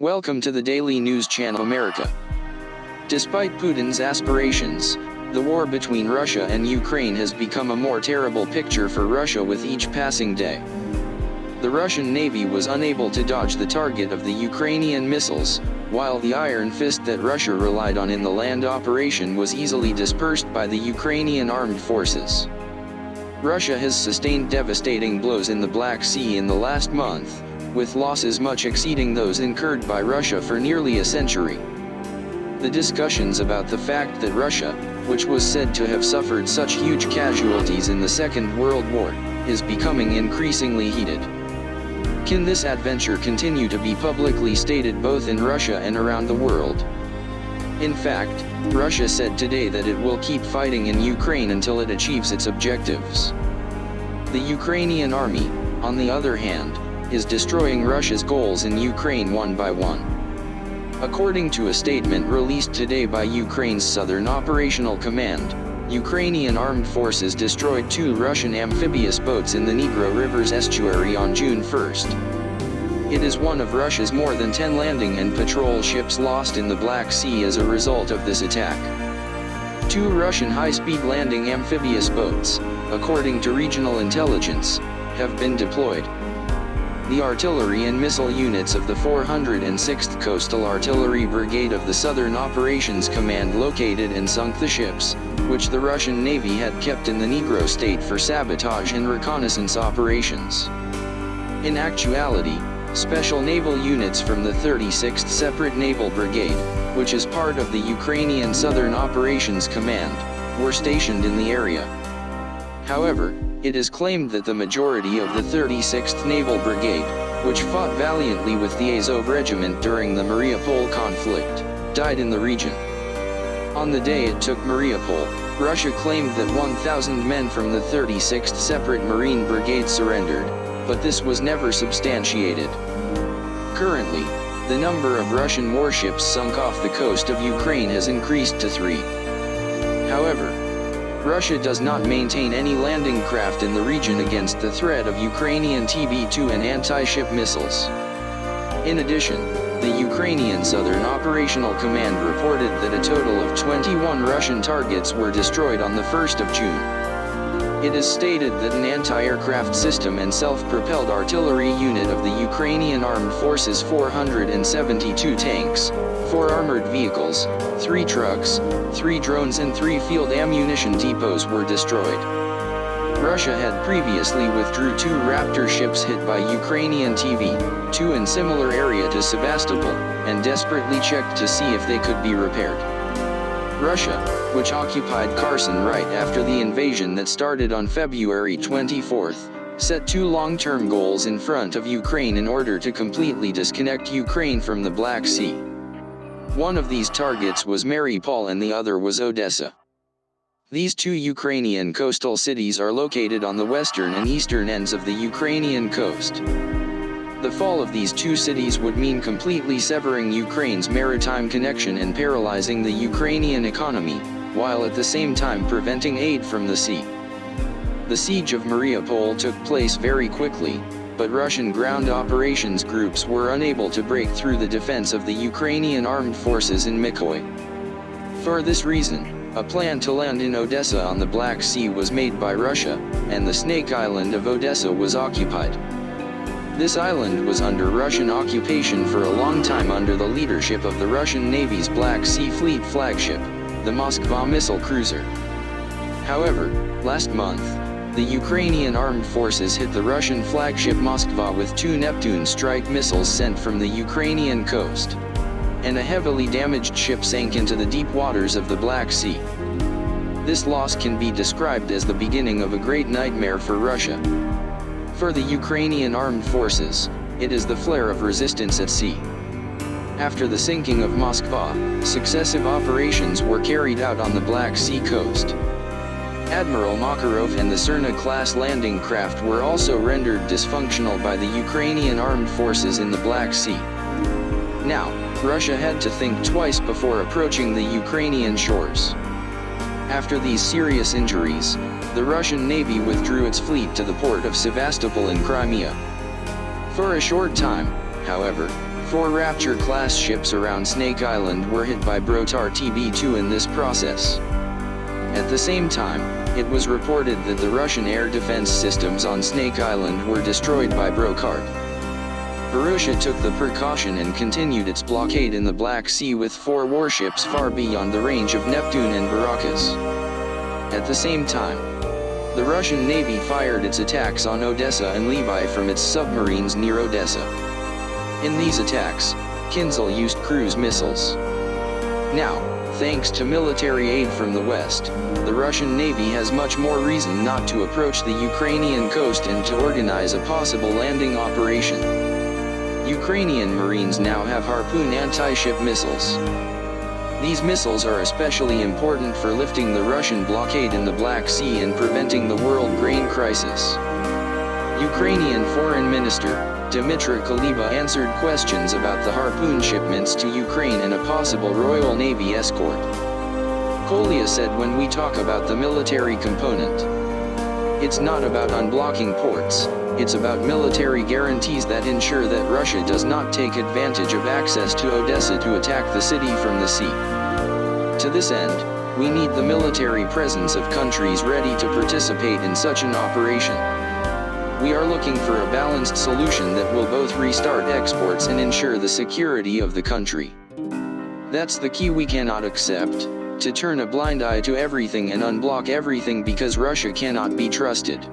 Welcome to the Daily News Channel America. Despite Putin's aspirations, the war between Russia and Ukraine has become a more terrible picture for Russia with each passing day. The Russian Navy was unable to dodge the target of the Ukrainian missiles, while the iron fist that Russia relied on in the land operation was easily dispersed by the Ukrainian armed forces. Russia has sustained devastating blows in the Black Sea in the last month, with losses much exceeding those incurred by Russia for nearly a century. The discussions about the fact that Russia, which was said to have suffered such huge casualties in the Second World War, is becoming increasingly heated. Can this adventure continue to be publicly stated both in Russia and around the world? In fact, Russia said today that it will keep fighting in Ukraine until it achieves its objectives. The Ukrainian army, on the other hand, is destroying Russia's goals in Ukraine one by one. According to a statement released today by Ukraine's Southern Operational Command, Ukrainian armed forces destroyed two Russian amphibious boats in the Negro River's estuary on June 1. It is one of Russia's more than 10 landing and patrol ships lost in the Black Sea as a result of this attack. Two Russian high-speed landing amphibious boats, according to regional intelligence, have been deployed. The artillery and missile units of the 406th Coastal Artillery Brigade of the Southern Operations Command located and sunk the ships, which the Russian Navy had kept in the Negro state for sabotage and reconnaissance operations. In actuality, special naval units from the 36th Separate Naval Brigade, which is part of the Ukrainian Southern Operations Command, were stationed in the area. However, it is claimed that the majority of the 36th Naval Brigade, which fought valiantly with the Azov Regiment during the Mariupol conflict, died in the region. On the day it took Mariupol, Russia claimed that 1,000 men from the 36th Separate Marine Brigade surrendered, but this was never substantiated. Currently, the number of Russian warships sunk off the coast of Ukraine has increased to three. However, Russia does not maintain any landing craft in the region against the threat of Ukrainian TB2 and anti-ship missiles. In addition, the Ukrainian Southern Operational Command reported that a total of 21 Russian targets were destroyed on the 1st of June. It is stated that an anti-aircraft system and self-propelled artillery unit of the Ukrainian Armed Forces 472 tanks, four armored vehicles, three trucks, three drones and three field ammunition depots were destroyed. Russia had previously withdrew two Raptor ships hit by Ukrainian TV, two in similar area to Sevastopol, and desperately checked to see if they could be repaired. Russia, which occupied Kherson right after the invasion that started on February 24, set two long-term goals in front of Ukraine in order to completely disconnect Ukraine from the Black Sea. One of these targets was Mariupol and the other was Odessa. These two Ukrainian coastal cities are located on the western and eastern ends of the Ukrainian coast. The fall of these two cities would mean completely severing Ukraine's maritime connection and paralyzing the Ukrainian economy, while at the same time preventing aid from the sea. The siege of Mariupol took place very quickly, but Russian ground operations groups were unable to break through the defense of the Ukrainian armed forces in Mykolaiv. For this reason, a plan to land in Odessa on the Black Sea was made by Russia, and the Snake Island of Odessa was occupied. This island was under Russian occupation for a long time under the leadership of the Russian Navy's Black Sea Fleet flagship, the Moskva missile cruiser. However, last month, the Ukrainian armed forces hit the Russian flagship Moskva with two Neptune strike missiles sent from the Ukrainian coast. And a heavily damaged ship sank into the deep waters of the Black Sea. This loss can be described as the beginning of a great nightmare for Russia. For the Ukrainian armed forces, it is the flare of resistance at sea. After the sinking of Moskva, successive operations were carried out on the Black Sea coast. Admiral Makarov and the Serna-class landing craft were also rendered dysfunctional by the Ukrainian armed forces in the Black Sea. Now, Russia had to think twice before approaching the Ukrainian shores. After these serious injuries, the Russian Navy withdrew its fleet to the port of Sevastopol in Crimea. For a short time, however, Four Raptor-class ships around Snake Island were hit by Bayraktar TB2 in this process. At the same time, it was reported that the Russian air defense systems on Snake Island were destroyed by Bayraktar. Russia took the precaution and continued its blockade in the Black Sea with four warships far beyond the range of Neptune and Baracus. At the same time, the Russian Navy fired its attacks on Odessa and Lviv from its submarines near Odessa. In these attacks, Kinzhal used cruise missiles. Now, thanks to military aid from the West, the Russian Navy has much more reason not to approach the Ukrainian coast and to organize a possible landing operation. Ukrainian Marines now have Harpoon anti-ship missiles. These missiles are especially important for lifting the Russian blockade in the Black Sea and preventing the world grain crisis. Ukrainian Foreign Minister, Dmytro Kuleba answered questions about the Harpoon shipments to Ukraine and a possible Royal Navy escort. Kuleba said when we talk about the military component, it's not about unblocking ports, it's about military guarantees that ensure that Russia does not take advantage of access to Odessa to attack the city from the sea. To this end, we need the military presence of countries ready to participate in such an operation. We are looking for a balanced solution that will both restart exports and ensure the security of the country. That's the key we cannot accept to turn a blind eye to everything and unblock everything because Russia cannot be trusted.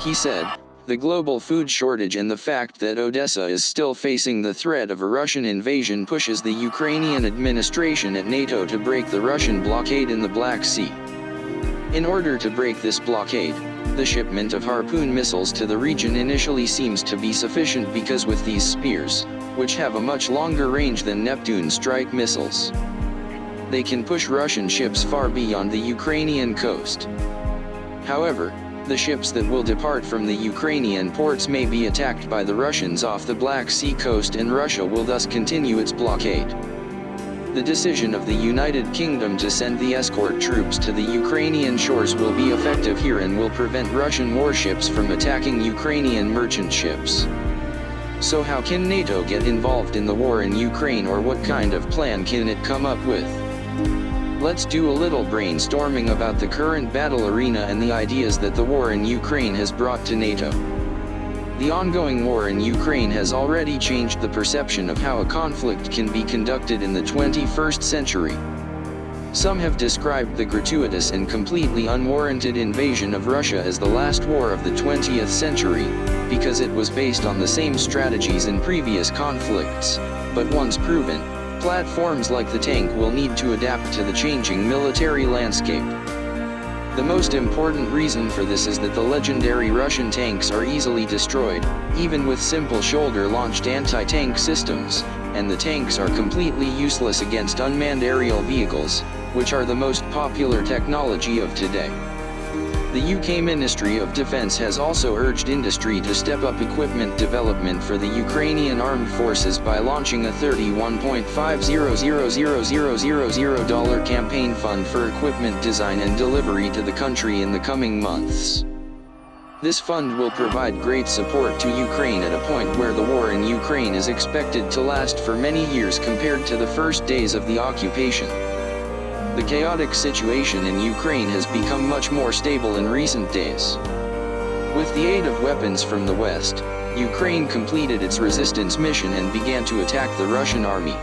He said, the global food shortage and the fact that Odessa is still facing the threat of a Russian invasion pushes the Ukrainian administration at NATO to break the Russian blockade in the Black Sea. In order to break this blockade, the shipment of Harpoon missiles to the region initially seems to be sufficient because with these spears, which have a much longer range than Neptune strike missiles, they can push Russian ships far beyond the Ukrainian coast. However, the ships that will depart from the Ukrainian ports may be attacked by the Russians off the Black Sea coast and Russia will thus continue its blockade. The decision of the United Kingdom to send the escort troops to the Ukrainian shores will be effective here and will prevent Russian warships from attacking Ukrainian merchant ships. So how can NATO get involved in the war in Ukraine or what kind of plan can it come up with? Let's do a little brainstorming about the current battle arena and the ideas that the war in Ukraine has brought to NATO. The ongoing war in Ukraine has already changed the perception of how a conflict can be conducted in the 21st century. Some have described the gratuitous and completely unwarranted invasion of Russia as the last war of the 20th century, because it was based on the same strategies in previous conflicts, but once proven, Platforms like the tank will need to adapt to the changing military landscape. The most important reason for this is that the legendary Russian tanks are easily destroyed, even with simple shoulder-launched anti-tank systems, and the tanks are completely useless against unmanned aerial vehicles, which are the most popular technology of today. The UK Ministry of Defence has also urged industry to step up equipment development for the Ukrainian armed forces by launching a $31.500000 campaign fund for equipment design and delivery to the country in the coming months. This fund will provide great support to Ukraine at a point where the war in Ukraine is expected to last for many years compared to the first days of the occupation. The chaotic situation in Ukraine has become much more stable in recent days. With the aid of weapons from the West, Ukraine completed its resistance mission and began to attack the Russian army.